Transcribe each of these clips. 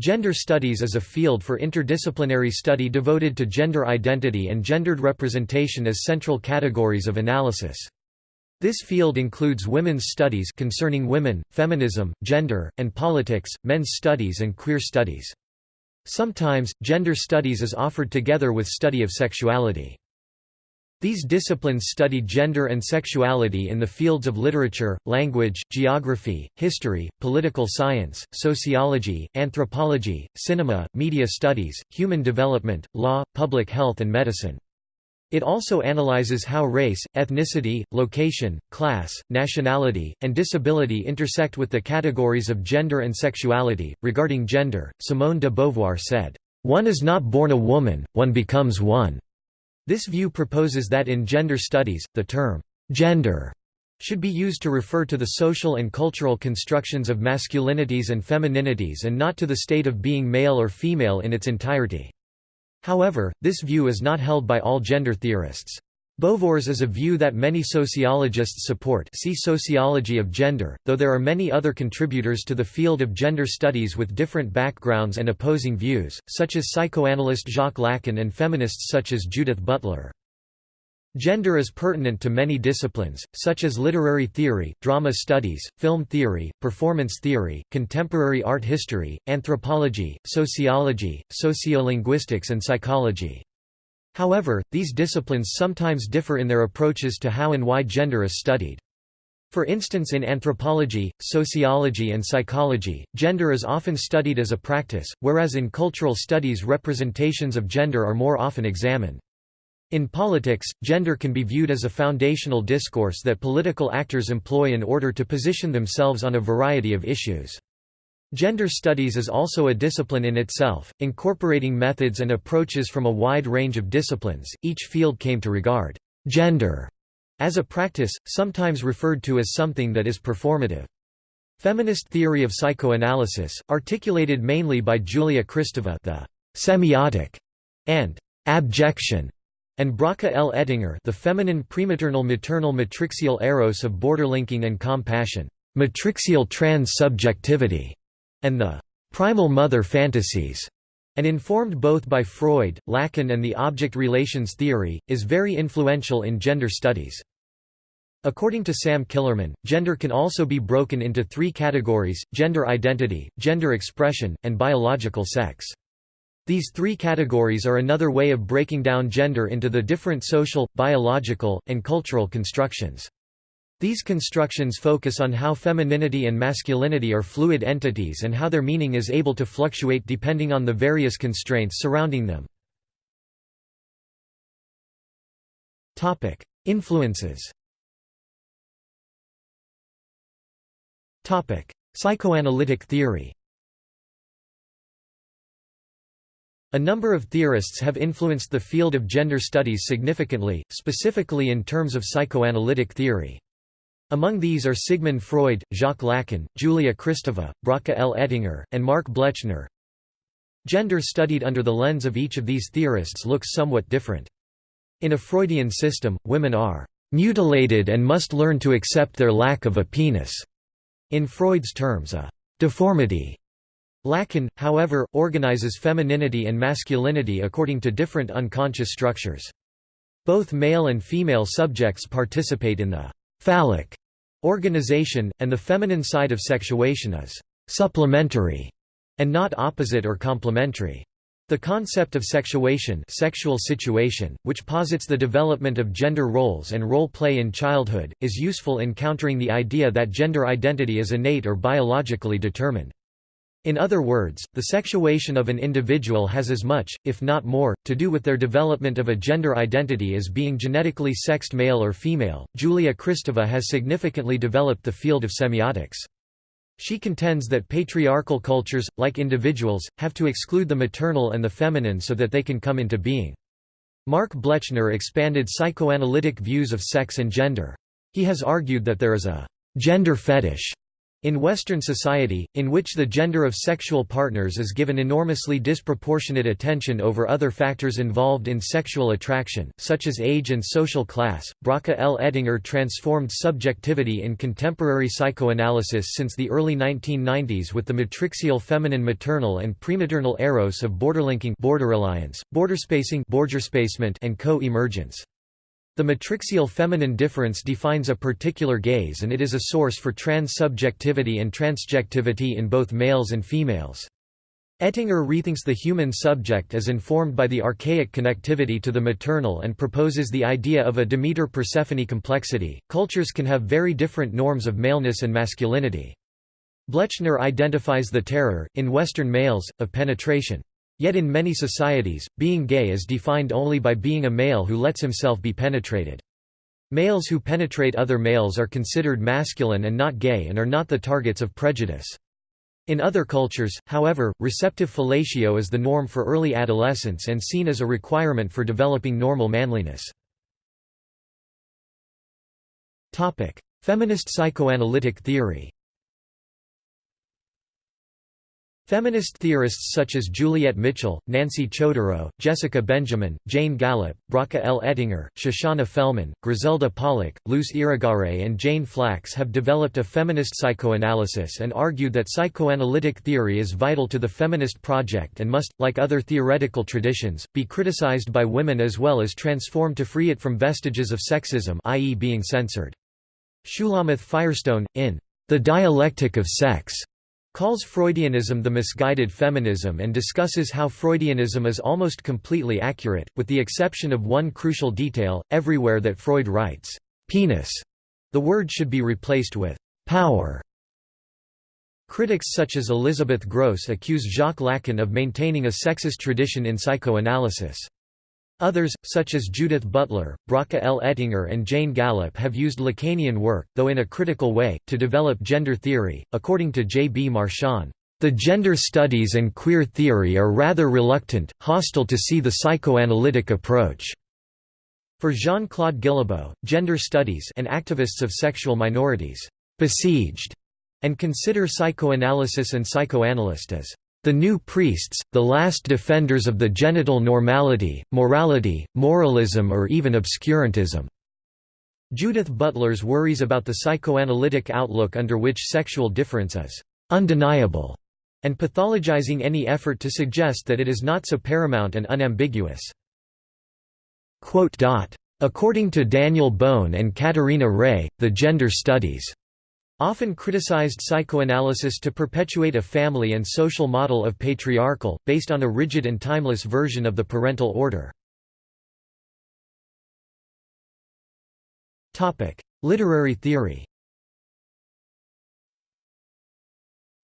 Gender studies is a field for interdisciplinary study devoted to gender identity and gendered representation as central categories of analysis. This field includes women's studies concerning women, feminism, gender, and politics, men's studies and queer studies. Sometimes, gender studies is offered together with study of sexuality. These disciplines study gender and sexuality in the fields of literature, language, geography, history, political science, sociology, anthropology, cinema, media studies, human development, law, public health and medicine. It also analyzes how race, ethnicity, location, class, nationality, and disability intersect with the categories of gender and sexuality. Regarding gender, Simone de Beauvoir said, One is not born a woman, one becomes one. This view proposes that in gender studies, the term gender should be used to refer to the social and cultural constructions of masculinities and femininities and not to the state of being male or female in its entirety. However, this view is not held by all gender theorists. Beauvoir's is a view that many sociologists support see Sociology of Gender, though there are many other contributors to the field of gender studies with different backgrounds and opposing views, such as psychoanalyst Jacques Lacan and feminists such as Judith Butler. Gender is pertinent to many disciplines, such as literary theory, drama studies, film theory, performance theory, contemporary art history, anthropology, sociology, sociolinguistics and psychology. However, these disciplines sometimes differ in their approaches to how and why gender is studied. For instance in anthropology, sociology and psychology, gender is often studied as a practice, whereas in cultural studies representations of gender are more often examined. In politics, gender can be viewed as a foundational discourse that political actors employ in order to position themselves on a variety of issues. Gender studies is also a discipline in itself, incorporating methods and approaches from a wide range of disciplines. Each field came to regard gender as a practice, sometimes referred to as something that is performative. Feminist theory of psychoanalysis, articulated mainly by Julia Kristeva, the semiotic and abjection, and Bracha L. Ettinger, the feminine prematernal maternal matrixial eros of borderlinking and compassion, matrixial trans-subjectivity and the primal mother fantasies, and informed both by Freud, Lacan and the object relations theory, is very influential in gender studies. According to Sam Killermann, gender can also be broken into three categories, gender identity, gender expression, and biological sex. These three categories are another way of breaking down gender into the different social, biological, and cultural constructions. These constructions focus on how femininity and masculinity are fluid entities and how their meaning is able to fluctuate depending on the various constraints surrounding them. Influences Psychoanalytic theory A number of theorists have influenced the field of gender studies significantly, specifically in terms of psychoanalytic theory. Among these are Sigmund Freud, Jacques Lacan, Julia Kristeva, Bracha L. Ettinger, and Mark Blechner. Gender studied under the lens of each of these theorists looks somewhat different. In a Freudian system, women are mutilated and must learn to accept their lack of a penis. In Freud's terms a deformity. Lacan, however, organizes femininity and masculinity according to different unconscious structures. Both male and female subjects participate in the phallic organization, and the feminine side of sexuation is supplementary and not opposite or complementary. The concept of sexuation sexual situation, which posits the development of gender roles and role play in childhood, is useful in countering the idea that gender identity is innate or biologically determined. In other words, the sexuation of an individual has as much, if not more, to do with their development of a gender identity as being genetically sexed male or female. Julia Kristeva has significantly developed the field of semiotics. She contends that patriarchal cultures, like individuals, have to exclude the maternal and the feminine so that they can come into being. Mark Blechner expanded psychoanalytic views of sex and gender. He has argued that there is a gender fetish In Western society, in which the gender of sexual partners is given enormously disproportionate attention over other factors involved in sexual attraction, such as age and social class, Bracha L. Ettinger transformed subjectivity in contemporary psychoanalysis since the early 1990s with the matrixial feminine maternal and prematernal eros of borderlinking borderalliance, borderspacing and co-emergence. The matrixial feminine difference defines a particular gaze and it is a source for transsubjectivity and transjectivity in both males and females. Ettinger rethinks the human subject as informed by the archaic connectivity to the maternal and proposes the idea of a Demeter Persephone complexity. Cultures can have very different norms of maleness and masculinity. Blechner identifies the terror, in Western males, of penetration. Yet in many societies, being gay is defined only by being a male who lets himself be penetrated. Males who penetrate other males are considered masculine and not gay and are not the targets of prejudice. In other cultures, however, receptive fellatio is the norm for early adolescence and seen as a requirement for developing normal manliness. Feminist psychoanalytic theory Feminist theorists such as Juliet Mitchell, Nancy Chodorow, Jessica Benjamin, Jane Gallop, Bracha L. Ettinger, Shoshana Felman, Griselda Pollock, Luce Irigaray and Jane Flax have developed a feminist psychoanalysis and argued that psychoanalytic theory is vital to the feminist project and must, like other theoretical traditions, be criticized by women as well as transformed to free it from vestiges of sexism i.e. being censored. Shulamith Firestone, in The Dialectic of Sex, calls Freudianism the misguided feminism and discusses how Freudianism is almost completely accurate, with the exception of one crucial detail, everywhere that Freud writes, "'penis' the word should be replaced with "'power'". Critics such as Elizabeth Grosz accuse Jacques Lacan of maintaining a sexist tradition in psychoanalysis. Others, such as Judith Butler, Bracha L. Ettinger and Jane Gallop, have used Lacanian work, though in a critical way, to develop gender theory. According to J. B. Marchand, the gender studies and queer theory are rather reluctant, hostile to see the psychoanalytic approach. For Jean-Claude Guillebaud, gender studies and activists of sexual minorities besieged and consider psychoanalysis and psychoanalyst as the new priests, the last defenders of the genital normality, morality, moralism or even obscurantism." Judith Butler's worries about the psychoanalytic outlook under which sexual difference is «undeniable» and pathologizing any effort to suggest that it is not so paramount and unambiguous. According to Daniel Bohn and Katarina Ray, the gender studies often criticized psychoanalysis to perpetuate a family and social model of patriarchal, based on a rigid and timeless version of the parental order. Literary theory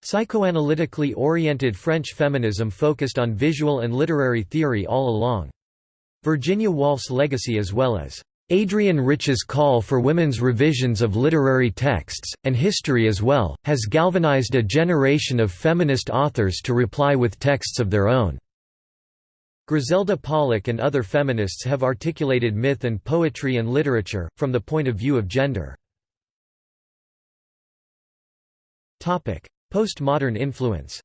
Psychoanalytically oriented French feminism focused on visual and literary theory all along. Virginia Woolf's legacy as well as Adrienne Rich's call for women's revisions of literary texts, and history as well, has galvanized a generation of feminist authors to reply with texts of their own. Griselda Pollock and other feminists have articulated myth and poetry and literature, from the point of view of gender. Postmodern influence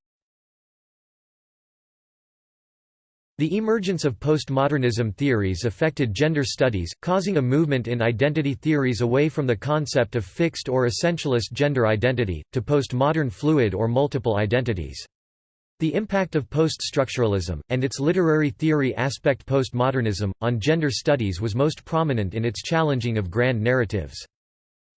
The emergence of postmodernism theories affected gender studies, causing a movement in identity theories away from the concept of fixed or essentialist gender identity, to postmodern fluid or multiple identities. The impact of poststructuralism, and its literary theory aspect postmodernism, on gender studies was most prominent in its challenging of grand narratives.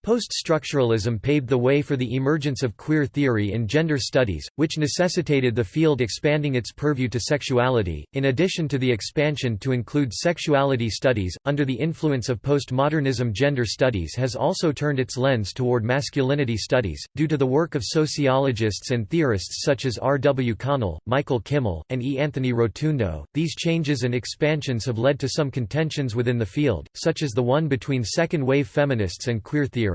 Post-structuralism paved the way for the emergence of queer theory in gender studies, which necessitated the field expanding its purview to sexuality, in addition to the expansion to include sexuality studies. Under the influence of postmodernism, gender studies has also turned its lens toward masculinity studies, due to the work of sociologists and theorists such as R. W. Connell, Michael Kimmel, and E. Anthony Rotundo. These changes and expansions have led to some contentions within the field, such as the one between second wave feminists and queer theorists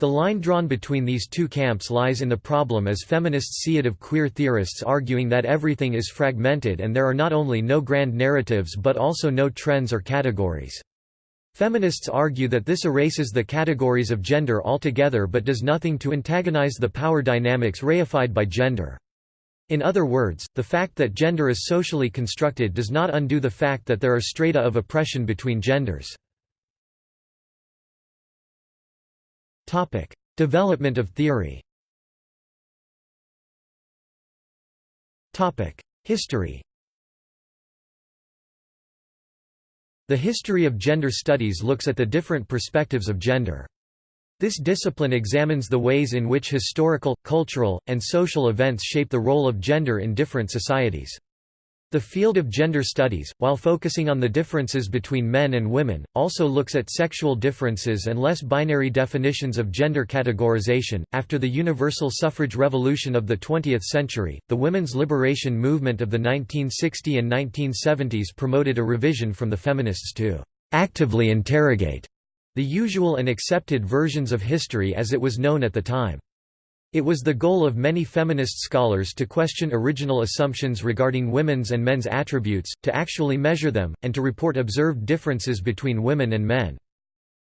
The line drawn between these two camps lies in the problem as feminists see it of queer theorists arguing that everything is fragmented and there are not only no grand narratives but also no trends or categories. Feminists argue that this erases the categories of gender altogether but does nothing to antagonize the power dynamics reified by gender. In other words, the fact that gender is socially constructed does not undo the fact that there are strata of oppression between genders. Development of theory Topic: History The history of gender studies looks at the different perspectives of gender. This discipline examines the ways in which historical, cultural, and social events shape the role of gender in different societies. The field of gender studies, while focusing on the differences between men and women, also looks at sexual differences and less binary definitions of gender categorization. After the universal suffrage revolution of the 20th century, the women's liberation movement of the 1960 and 1970s promoted a revision from the feminists to actively interrogate the usual and accepted versions of history as it was known at the time. It was the goal of many feminist scholars to question original assumptions regarding women's and men's attributes, to actually measure them, and to report observed differences between women and men.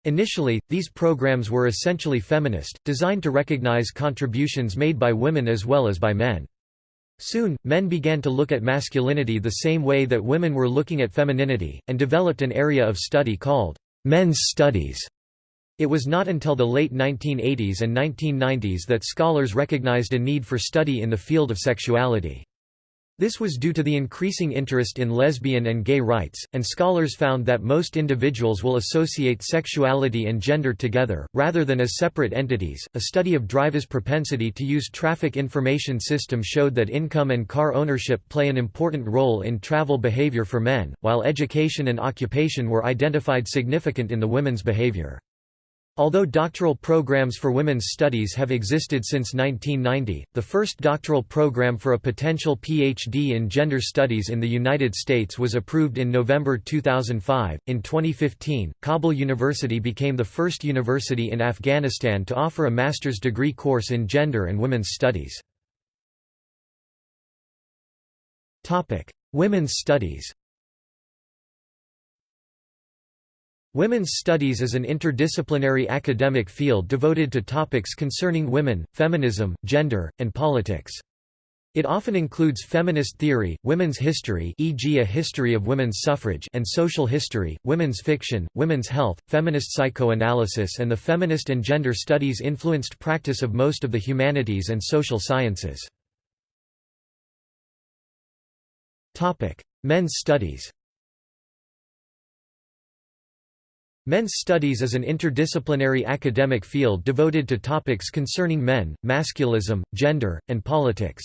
Initially, these programs were essentially feminist, designed to recognize contributions made by women as well as by men. Soon, men began to look at masculinity the same way that women were looking at femininity, and developed an area of study called men's studies. It was not until the late 1980s and 1990s that scholars recognized a need for study in the field of sexuality. This was due to the increasing interest in lesbian and gay rights, and scholars found that most individuals will associate sexuality and gender together, rather than as separate entities. A study of drivers' propensity to use traffic information system showed that income and car ownership play an important role in travel behavior for men, while education and occupation were identified significant in the women's behavior. Although doctoral programs for women's studies have existed since 1990, the first doctoral program for a potential PhD in gender studies in the United States was approved in November 2005. In 2015, Kabul University became the first university in Afghanistan to offer a master's degree course in gender and women's studies. Topic: Women's studies. Women's studies is an interdisciplinary academic field devoted to topics concerning women, feminism, gender, and politics. It often includes feminist theory, women's history e.g. a history of women's suffrage and social history, women's fiction, women's health, feminist psychoanalysis and the feminist and gender studies influenced practice of most of the humanities and social sciences. Men's studies Men's studies is an interdisciplinary academic field devoted to topics concerning men, masculism, gender, and politics.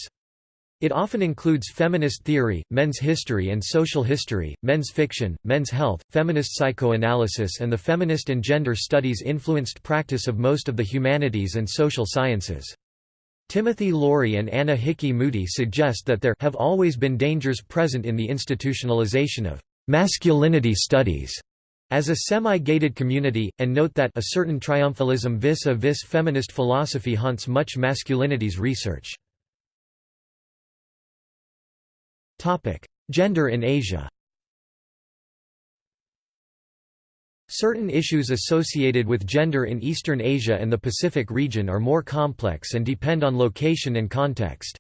It often includes feminist theory, men's history and social history, men's fiction, men's health, feminist psychoanalysis and the feminist and gender studies influenced practice of most of the humanities and social sciences. Timothy Laurie and Anna Hickey Moody suggest that there have always been dangers present in the institutionalization of masculinity studies as a semi-gated community, and note that a certain triumphalism vis-a-vis -vis feminist philosophy haunts much masculinity's research. Gender in Asia Certain issues associated with gender in Eastern Asia and the Pacific region are more complex and depend on location and context.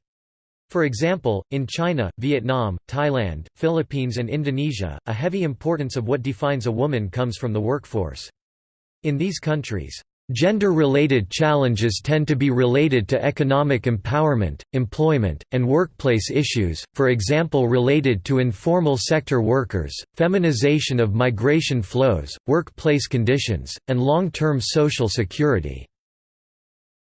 For example, in China, Vietnam, Thailand, Philippines and Indonesia, a heavy importance of what defines a woman comes from the workforce. In these countries, Gender-related challenges tend to be related to economic empowerment, employment, and workplace issues, for example related to informal sector workers, feminization of migration flows, workplace conditions, and long-term social security.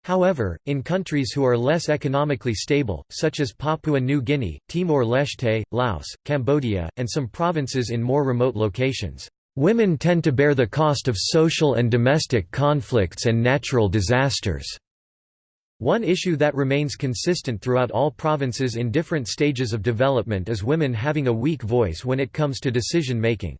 However, in countries who are less economically stable, such as Papua New Guinea, Timor-Leste, Laos, Cambodia, and some provinces in more remote locations, "...women tend to bear the cost of social and domestic conflicts and natural disasters." One issue that remains consistent throughout all provinces in different stages of development is women having a weak voice when it comes to decision-making.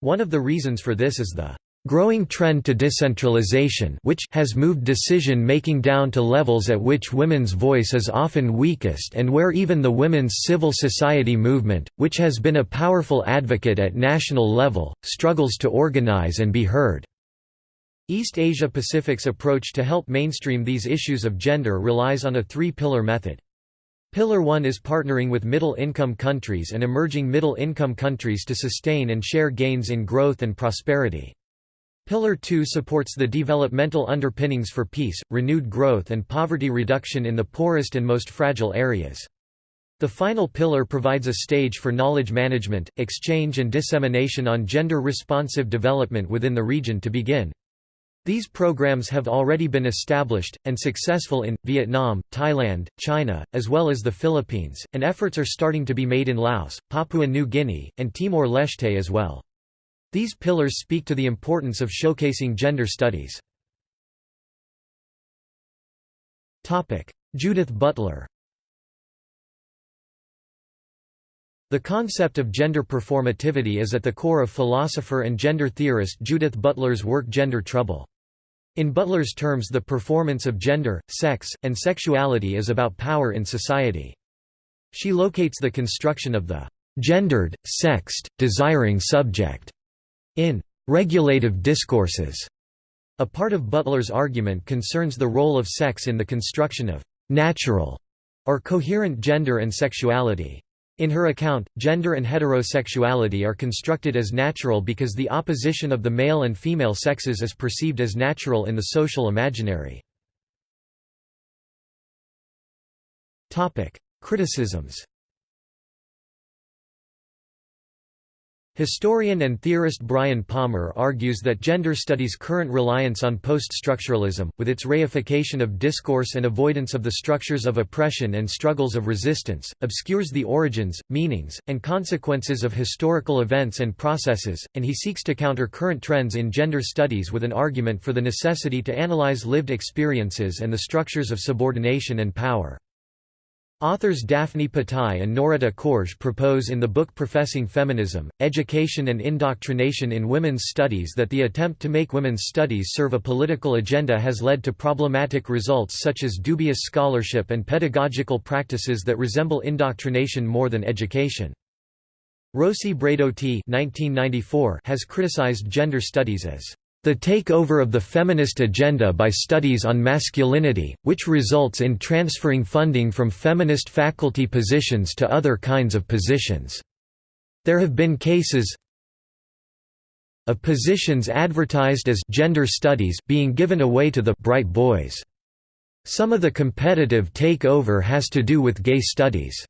One of the reasons for this is the growing trend to decentralization which has moved decision-making down to levels at which women's voice is often weakest and where even the women's civil society movement, which has been a powerful advocate at national level, struggles to organize and be heard. East Asia Pacific's approach to help mainstream these issues of gender relies on a three-pillar method. Pillar 1 is partnering with middle-income countries and emerging middle-income countries to sustain and share gains in growth and prosperity. Pillar 2 supports the developmental underpinnings for peace, renewed growth and poverty reduction in the poorest and most fragile areas. The final pillar provides a stage for knowledge management, exchange and dissemination on gender-responsive development within the region to begin. These programs have already been established, and successful in, Vietnam, Thailand, China, as well as the Philippines, and efforts are starting to be made in Laos, Papua New Guinea, and Timor-Leste as well. These pillars speak to the importance of showcasing gender studies. Judith Butler The concept of gender performativity is at the core of philosopher and gender theorist Judith Butler's work Gender Trouble. In Butler's terms the performance of gender, sex, and sexuality is about power in society. She locates the construction of the gendered, sexed, desiring subject in regulative discourses. A part of Butler's argument concerns the role of sex in the construction of natural or coherent gender and sexuality. In her account, gender and heterosexuality are constructed as natural because the opposition of the male and female sexes is perceived as natural in the social imaginary. Criticisms Historian and theorist Bryan Palmer argues that gender studies' current reliance on post-structuralism, with its reification of discourse and avoidance of the structures of oppression and struggles of resistance, obscures the origins, meanings, and consequences of historical events and processes, and he seeks to counter current trends in gender studies with an argument for the necessity to analyze lived experiences and the structures of subordination and power. Authors Daphne Patai and Noretta Korsh propose in the book Professing Feminism, Education and Indoctrination in Women's Studies that the attempt to make women's studies serve a political agenda has led to problematic results such as dubious scholarship and pedagogical practices that resemble indoctrination more than education. Rosi Braidotti has criticized gender studies as the takeover of the feminist agenda by studies on masculinity, which results in transferring funding from feminist faculty positions to other kinds of positions. There have been cases of positions advertised as gender studies being given away to the bright boys. Some of the competitive takeover has to do with gay studies.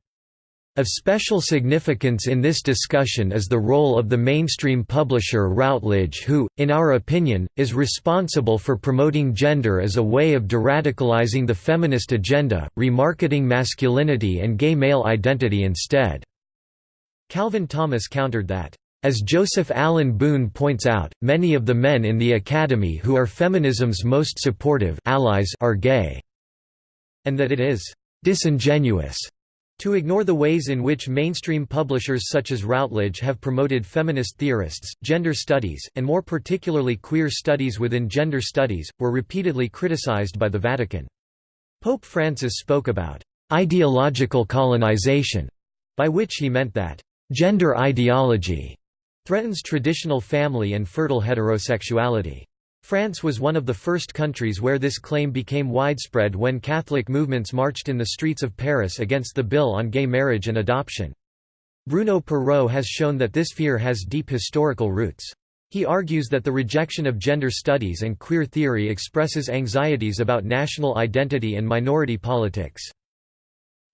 Of special significance in this discussion is the role of the mainstream publisher Routledge who, in our opinion, is responsible for promoting gender as a way of deradicalizing the feminist agenda, remarketing masculinity and gay male identity instead." Calvin Thomas countered that, "...as Joseph Allen Boone points out, many of the men in the Academy who are feminism's most supportive allies are gay," and that it is "...disingenuous." To ignore the ways in which mainstream publishers such as Routledge have promoted feminist theorists, gender studies, and more particularly queer studies within gender studies, were repeatedly criticized by the Vatican. Pope Francis spoke about ideological colonization, by which he meant that gender ideology threatens traditional family and fertile heterosexuality. France was one of the first countries where this claim became widespread when Catholic movements marched in the streets of Paris against the bill on gay marriage and adoption. Bruno Perreau has shown that this fear has deep historical roots. He argues that the rejection of gender studies and queer theory expresses anxieties about national identity and minority politics.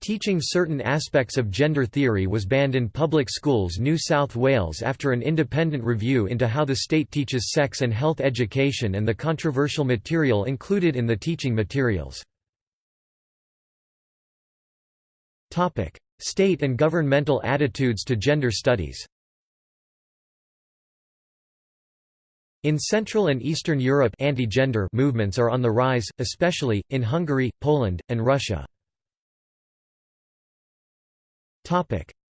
Teaching certain aspects of gender theory was banned in public schools New South Wales after an independent review into how the state teaches sex and health education and the controversial material included in the teaching materials. State and governmental attitudes to gender studies In Central and Eastern Europe anti-gender movements are on the rise, especially, in Hungary, Poland, and Russia.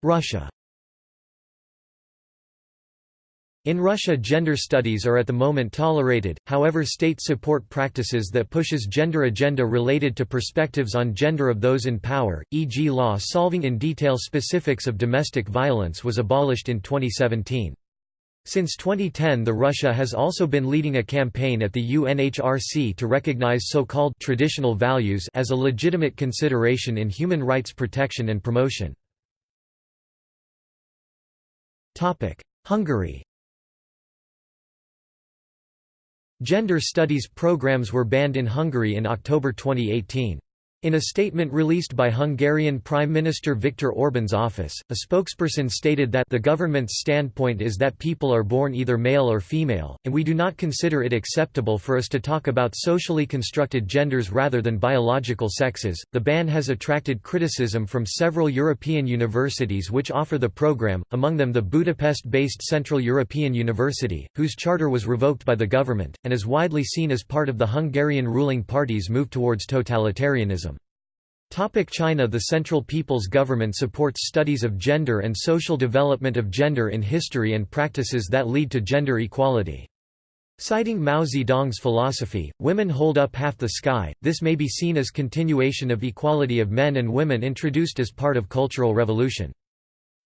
Russia In Russia gender studies are at the moment tolerated, however state support practices that pushes gender agenda related to perspectives on gender of those in power, e.g. law solving in detail specifics of domestic violence was abolished in 2017. Since 2010 the Russia has also been leading a campaign at the UNHRC to recognize so-called traditional values as a legitimate consideration in human rights protection and promotion. Hungary Gender studies programs were banned in Hungary in October 2018. In a statement released by Hungarian Prime Minister Viktor Orban's office, a spokesperson stated that the government's standpoint is that people are born either male or female, and we do not consider it acceptable for us to talk about socially constructed genders rather than biological sexes. The ban has attracted criticism from several European universities which offer the program, among them the Budapest based Central European University, whose charter was revoked by the government, and is widely seen as part of the Hungarian ruling party's move towards totalitarianism. Topic China The Central People's Government supports studies of gender and social development of gender in history and practices that lead to gender equality. Citing Mao Zedong's philosophy, women hold up half the sky, this may be seen as continuation of equality of men and women introduced as part of Cultural Revolution.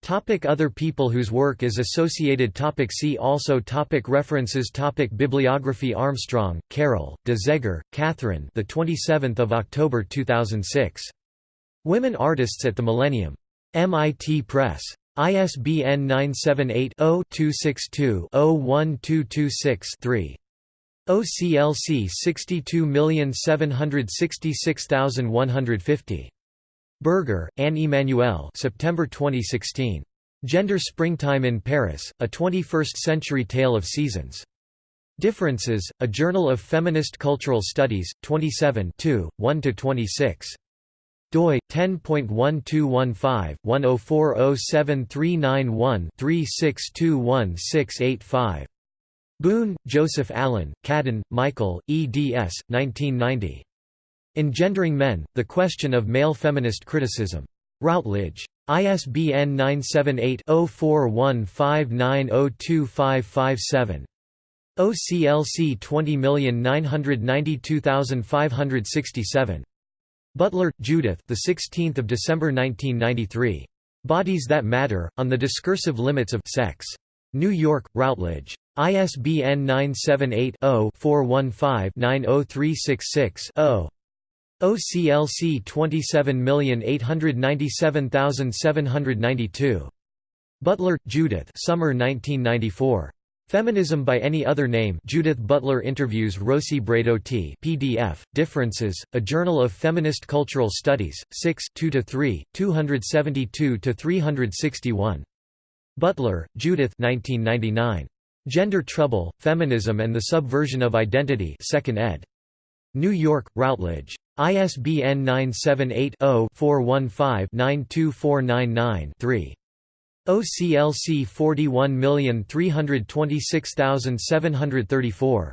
Topic other people whose work is associated topic See also topic References topic Bibliography Armstrong, Carol, de Zegher, Catherine the 27th of October 2006. Women Artists at the Millennium. MIT Press. ISBN 978-0-262-01226-3. OCLC 62766150. Berger, Anne Emmanuelle September 2016. Gender Springtime in Paris, A 21st-Century Tale of Seasons. Differences, A Journal of Feminist Cultural Studies, 27 1–26 doi 10.1215/10407391-3621685. Boone, Joseph Allen, Cadden, Michael, eds. 1990. Engendering Men, The Question of Male Feminist Criticism. Routledge. ISBN 978-0415902557. OCLC 20992567. Butler, Judith. The 16th of December 1993. Bodies That Matter: On the Discursive Limits of Sex. New York: Routledge. ISBN 978 0 415 90366 0. OCLC 27897792. Butler, Judith Summer 1994. Feminism by Any Other Name Judith Butler interviews Rosi Braidotti PDF, Differences, A Journal of Feminist Cultural Studies, 6 2–3, 272–361. Butler, Judith 1999. Gender Trouble, Feminism and the Subversion of Identity 2nd ed. New York, Routledge. ISBN 978-0-415-92499-3. OCLC 41326734.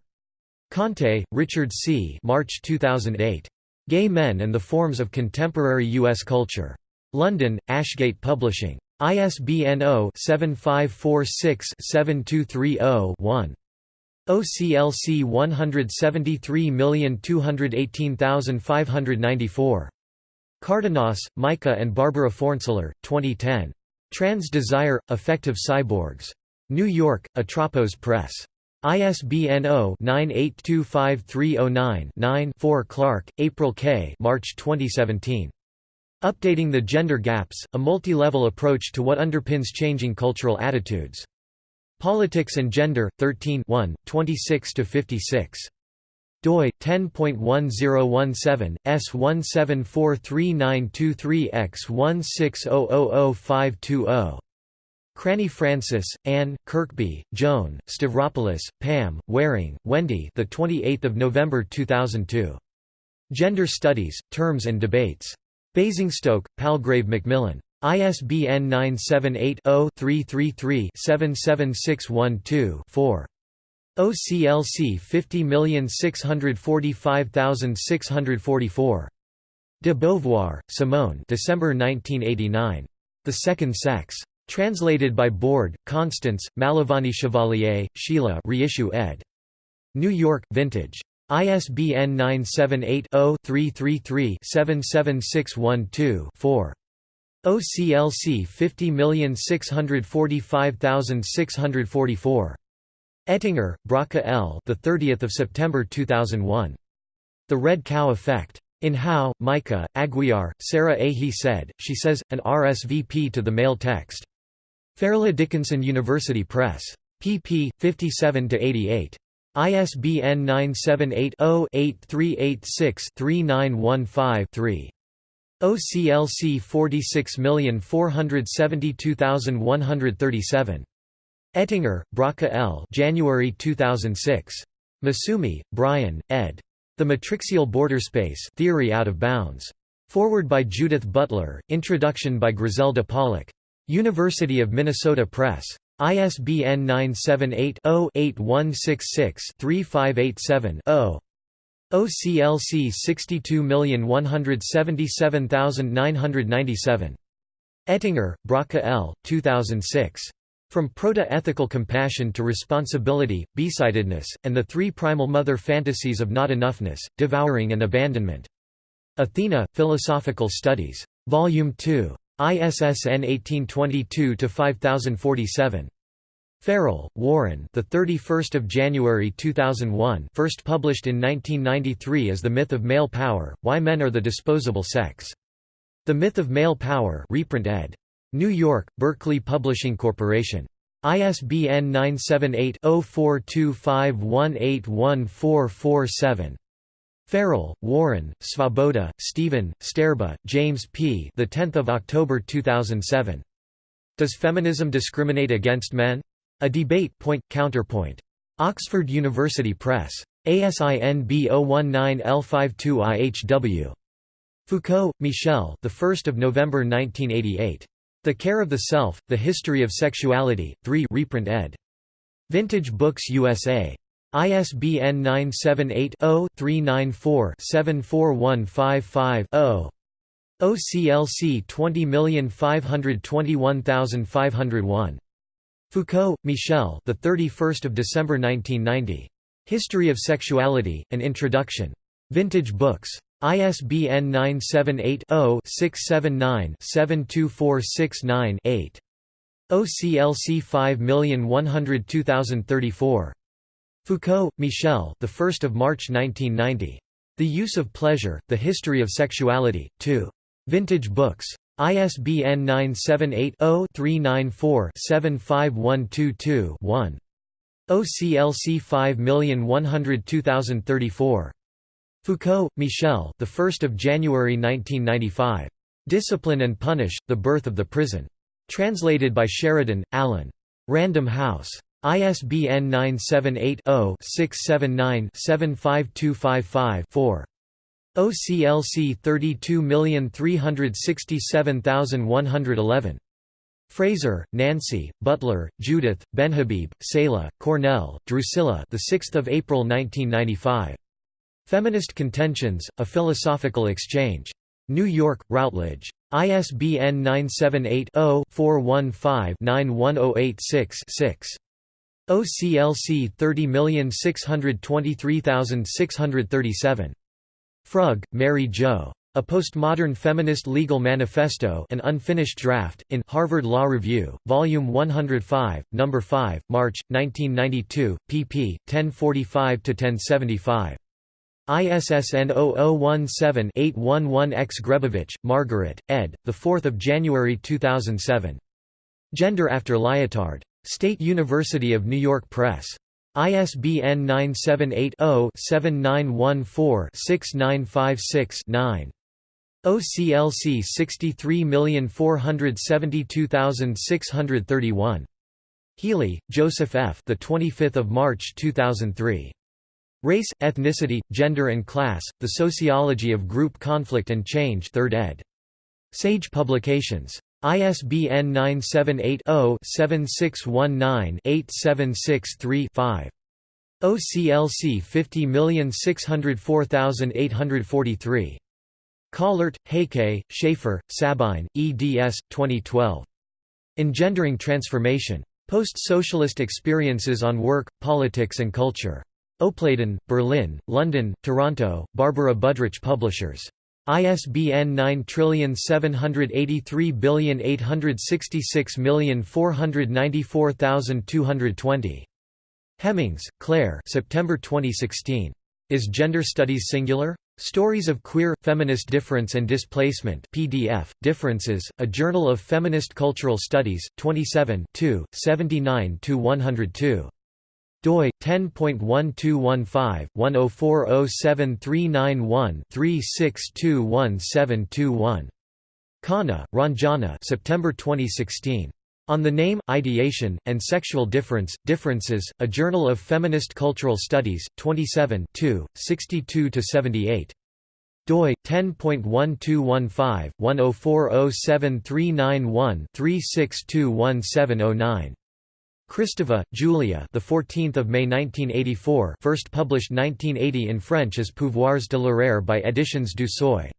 Conte, Richard C. March 2008. Gay Men and the Forms of Contemporary U.S. Culture. London, Ashgate Publishing. ISBN 0-7546-7230-1. OCLC 173218594. Cardenas, Micah and Barbara Fornseler, 2010. Trans Desire – Affective Cyborgs. New York, Atropos Press. ISBN 0-9825309-9-4. Clark, April K. March 2017. Updating the Gender Gaps, a multi-level approach to what underpins changing cultural attitudes. Politics and Gender, 13 26–56. doi 10.1017 S1743923X160000520. Cranny Francis, Anne, Kirkby, Joan, Stavropoulos, Pam, Waring, Wendy. The 28th of November 2002. Gender Studies: Terms and Debates. Basingstoke, Palgrave Macmillan. ISBN 978-0-333-77612-4. OCLC 50645644. De Beauvoir, Simone December 1989. The Second Sex. Translated by Borde, Constance, Malavani Chevalier, Sheila reissue ed. New York, Vintage. ISBN 978-0-333-77612-4. OCLC 50645644. Ettinger, Bracha L. The 30th of September 2001. The Red Cow Effect. In Howe, Micah, Aguiar, Sarah A. He said, she says, an RSVP to the male text. Fairleigh Dickinson University Press. pp. 57–88. ISBN 978-0-8386-3915-3. OCLC 46472137. Ettinger, Bracha L. January 2006. Massumi, Brian, ed. The Matrixial Border Space Theory Out of Bounds. Forward by Judith Butler, Introduction by Griselda Pollock. University of Minnesota Press. ISBN 978-0-8166-3587-0. OCLC 62177997. Ettinger, Bracha L., 2006. From Proto-Ethical Compassion to Responsibility, Besidedness, and the Three Primal Mother Fantasies of Not Enoughness, Devouring and Abandonment. Athena, Philosophical Studies. Volume 2. ISSN 1822-5047. Farrell, Warren. The 31st of January 2001. First published in 1993 as The Myth of Male Power: Why Men Are the Disposable Sex. The Myth of Male Power. Reprint ed. New York: Berkley Publishing Corporation. ISBN 978 0425181447. Farrell, Warren, Svoboda, Stephen, Sterba, James P. The 10th of October 2007. Does feminism discriminate against men? A debate point counterpoint. Oxford University Press. ASIN B019L52IHW. Foucault, Michel. The 1st of November 1988. The Care of the Self: The History of Sexuality. 3 reprint ed. Vintage Books USA. ISBN 978-0-394-74155-0. OCLC 20521501. Foucault, Michel. The 31st of December 1990. History of Sexuality: An Introduction. Vintage Books. ISBN 978 0 679 72469 8. OCLC 5102034. Foucault, Michel. The 1st of March 1990. The Use of Pleasure: The History of Sexuality. 2. Vintage Books. ISBN 978-0-394-75122-1. OCLC 5102034. Foucault, Michel. The 1st of January 1995. Discipline and Punish: The Birth of the Prison. Translated by Sheridan, Alan. Random House. ISBN 978-0-679-75255-4. OCLC 32367111. Fraser, Nancy, Butler, Judith, Benhabib, Seyla, Cornell, Drusilla. The 6th of April 1995. Feminist Contentions: A Philosophical Exchange. New York, Routledge. ISBN 978 0 415 91086 6. OCLC 30623637. Frug, Mary Jo. A Postmodern Feminist Legal Manifesto an unfinished draft, in Harvard Law Review, Volume 105, No. 5, March, 1992, pp. 1045–1075. ISSN 0017-811-X Grebowicz, Margaret, ed., 4 January 2007. Gender After Lyotard. State University of New York Press. ISBN 978-0-7914-6956-9. OCLC 63472631. Healy, Joseph F. The 25th of March 2003. Race, Ethnicity, Gender and Class: The Sociology of Group Conflict and Change. 3rd ed. Sage Publications. ISBN 978-0-7619-8763-5. OCLC 50604843. Kahlert, Heike, Schaefer, Sabine, eds. 2012. Engendering Transformation. Post-Socialist Experiences on Work, Politics and Culture. Opladen, Berlin, London, Toronto, Barbara Budrich Publishers. ISBN 9783866494220. Hemmings, Clare September 2016. Is Gender Studies Singular? Stories of Queer, Feminist Difference and Displacement PDF, Differences, A Journal of Feminist Cultural Studies, 27 79–102 doi 10.1215/10407391-3621721. Khanna, Ranjana. September 2016. On the Name, Ideation, and Sexual Difference, Differences, A Journal of Feminist Cultural Studies, 27 62–78 doi 10.1215/10407391-3621709 Kristeva, Julia. The 14th of May 1984. First published 1980 in French as Pouvoirs de l'horreur by Editions du Seuil.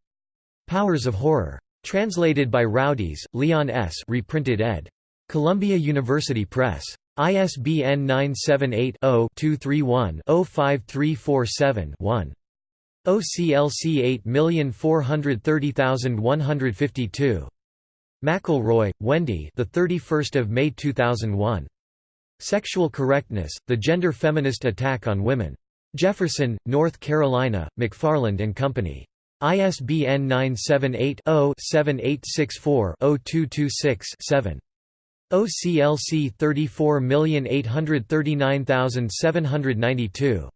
Powers of Horror. Translated by Roudiez, Leon S. Reprinted ed. Columbia University Press. ISBN 978 0 231 05347 1. OCLC 8430152. McElroy, Wendy. The 31st of May 2001. Sexual Correctness, The Gender Feminist Attack on Women. Jefferson, North Carolina, McFarland and Company. ISBN 978-0-7864-0226-7. OCLC 34839792.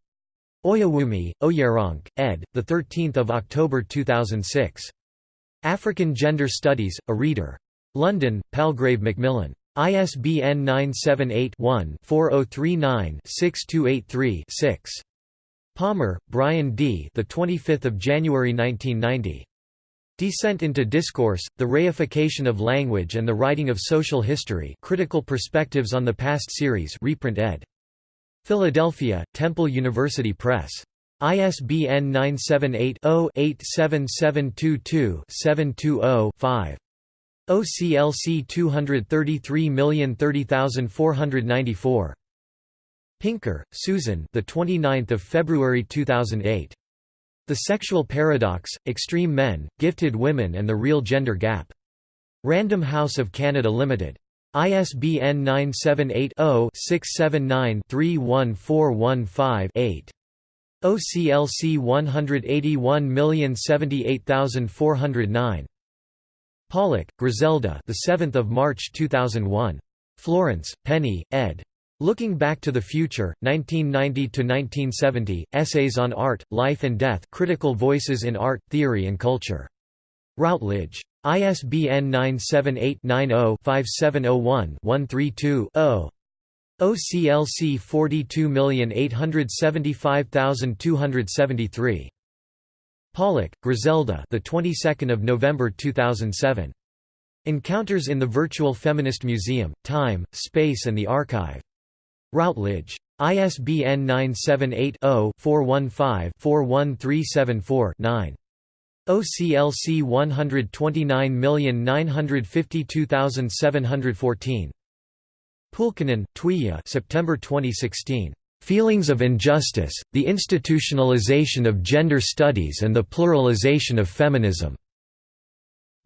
Oyewumi, Oyeronk, ed., 13 October 2006. African Gender Studies, A Reader. London, Palgrave Macmillan. ISBN 978-1-4039-6283-6. Palmer, Bryan D. The 25th of January 1990. Descent into Discourse: The Reification of Language and the Writing of Social History. Critical Perspectives on the Past Series. Reprint ed. Philadelphia: Temple University Press. ISBN 978 0 87722 720 5. OCLC 233030494. Pinker, Susan. The 29th of February 2008. The Sexual Paradox: Extreme Men, Gifted Women and the Real Gender Gap. Random House of Canada Limited. ISBN 978 0 679 31415 OCLC 181078409. Pollock, Griselda. The 7th of March 2001. Florence, Penny, ed. Looking Back to the Future, 1990 to 1970. Essays on Art, Life and Death. Critical Voices in Art, Theory and Culture. Routledge. ISBN 978-90-5701-132-0. OCLC 42875273. Pollock, Griselda. The 22nd of November 2007. Encounters in the Virtual Feminist Museum: Time, Space and the Archive. Routledge. ISBN 978 0 415 41374 9. OCLC 129952714. Pulkkinen, Tuija September 2016. Feelings of Injustice, the Institutionalization of Gender Studies and the Pluralization of Feminism.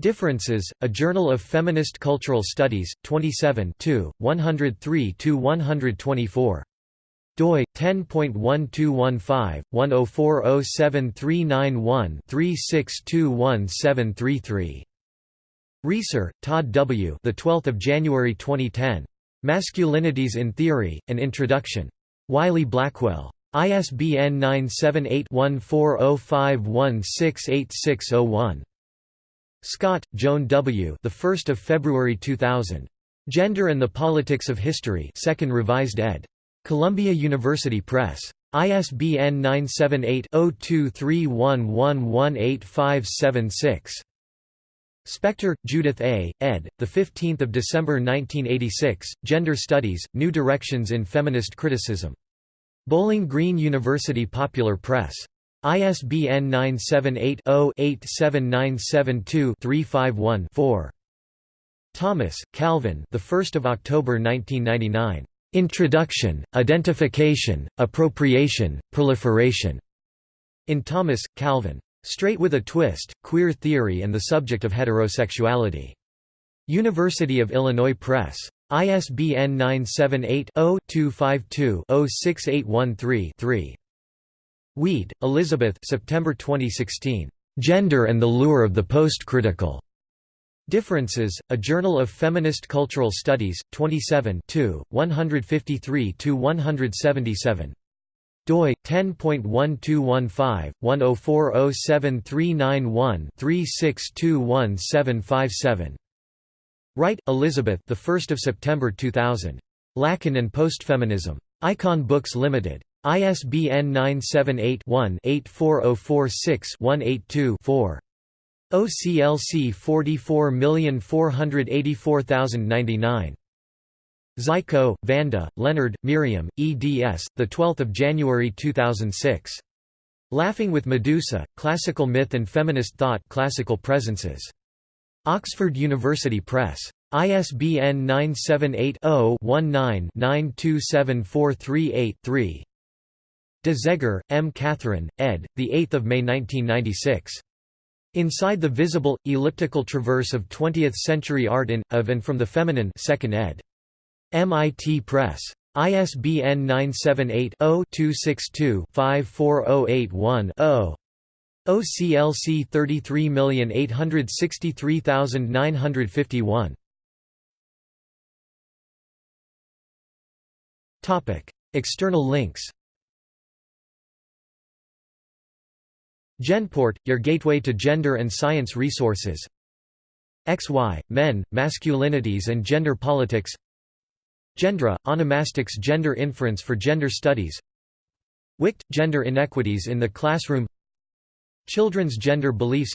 Differences, A Journal of Feminist Cultural Studies, 27 103–124. doi 10.1215/10407391-3621733. Reeser, Todd W. The 12th of January 2010. Masculinities in Theory: An Introduction. Wiley-Blackwell. ISBN 978-1405168601. Scott, Joan W. The 1st of February 2000. Gender and the Politics of History. Second Revised ed. Columbia University Press. ISBN 978-0231118576. Spector, Judith A., ed., 15 December 1986, Gender Studies, New Directions in Feminist Criticism. Bowling Green University Popular Press. ISBN 978 0 87972 351 4. Thomas, Calvin the 1st of October 1999. Introduction, Identification, Appropriation, Proliferation. In Thomas, Calvin. Straight with a Twist, Queer Theory and the Subject of Heterosexuality. University of Illinois Press. ISBN 978-0-252-06813-3. Weed, Elizabeth September 2016. Gender and the Lure of the Post-Critical. Differences, A Journal of Feminist Cultural Studies, 27 153–177 doi 10.1215 10407391 362177 Wright, Elizabeth. The 1st of September 2000. Lacan and Postfeminism. Icon Books Limited. ISBN 978 one 84046 182 4 OCLC 44484099. Zajko, Vanda, Leonard, Miriam, eds. The 12th of January 2006. Laughing with Medusa: Classical Myth and Feminist Thought. Classical Presences. Oxford University Press. ISBN 978 0 19 927438 De Zegher, M. Catherine, ed., 8 May 1996. Inside the Visible, Elliptical Traverse of Twentieth-Century Art in, of and from the Feminine 2nd ed. MIT Press. ISBN 978-0-262-54081-0. OCLC 33863951. External links Genport, your gateway to gender and science resources XY, men, masculinities and gender politics Gendra, onomastics gender inference for gender studies. WICT, gender inequities in the classroom. Children's gender beliefs.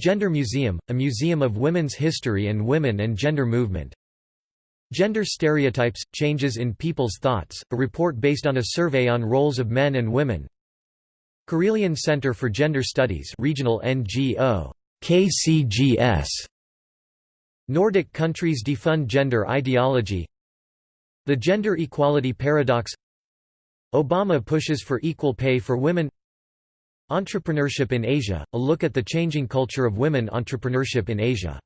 Gender Museum, a museum of women's history and women and gender movement. Gender Stereotypes, Changes in People's Thoughts, a report based on a survey on roles of men and women. Karelian Center for Gender Studies regional NGO, KCGS. Nordic countries defund gender ideology The gender equality paradox. Obama pushes for equal pay for women. Entrepreneurship in Asia, a look at the changing culture of women entrepreneurship in Asia